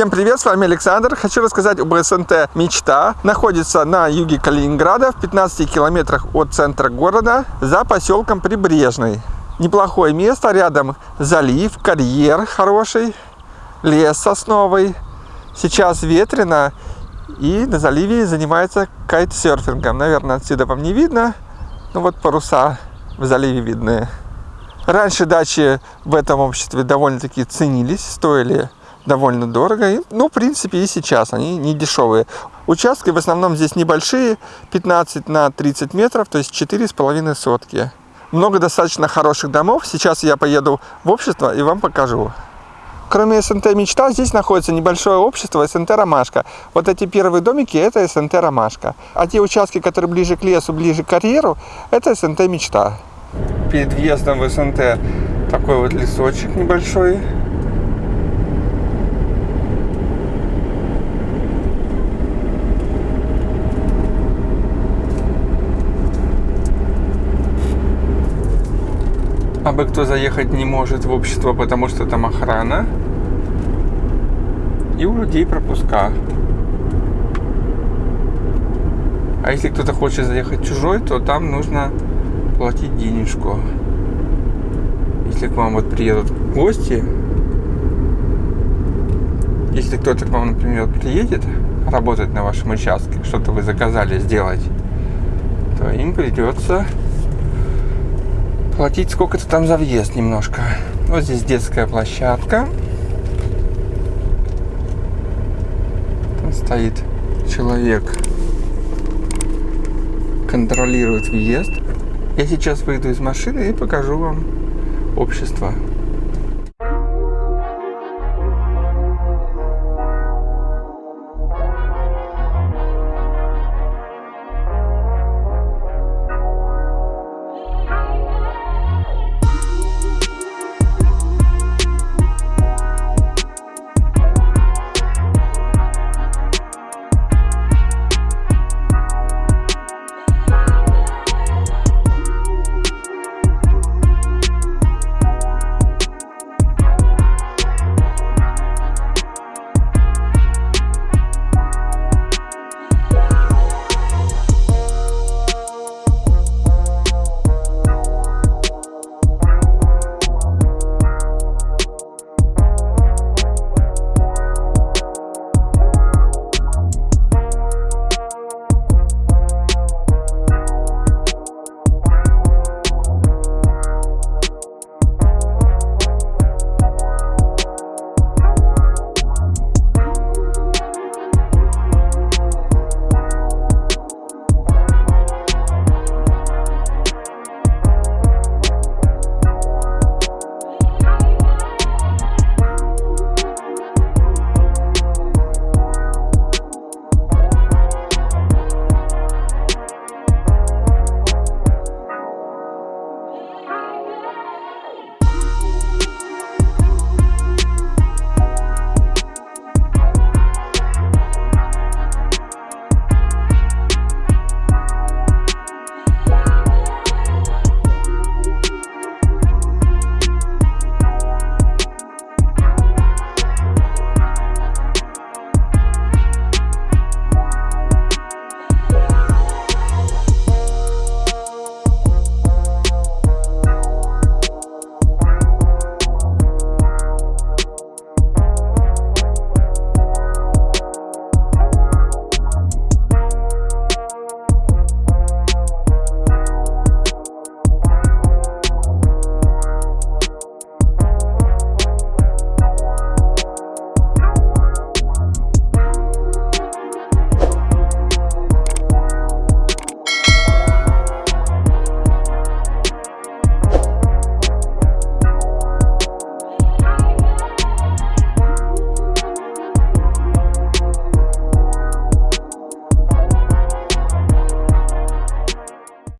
Всем привет, с вами Александр. Хочу рассказать об СНТ «Мечта». Находится на юге Калининграда, в 15 километрах от центра города, за поселком Прибрежный. Неплохое место, рядом залив, карьер хороший, лес сосновый. Сейчас ветрено, и на заливе занимается кайтсерфингом. Наверное, отсюда вам не видно, но вот паруса в заливе видны. Раньше дачи в этом обществе довольно-таки ценились, стоили довольно дорого. Ну, в принципе, и сейчас они не дешевые. Участки в основном здесь небольшие, 15 на 30 метров, то есть 4,5 сотки. Много достаточно хороших домов. Сейчас я поеду в общество и вам покажу. Кроме СНТ «Мечта», здесь находится небольшое общество СНТ «Ромашка». Вот эти первые домики – это СНТ «Ромашка». А те участки, которые ближе к лесу, ближе к карьеру – это СНТ «Мечта». Перед въездом в СНТ такой вот лесочек небольшой. А бы кто заехать не может в общество, потому что там охрана. И у людей пропуска. А если кто-то хочет заехать чужой, то там нужно платить денежку. Если к вам вот приедут гости, если кто-то к вам, например, приедет работать на вашем участке, что-то вы заказали сделать, то им придется платить сколько-то там за въезд немножко. Вот здесь детская площадка. Там стоит человек, контролирует въезд. Я сейчас выйду из машины и покажу вам общество.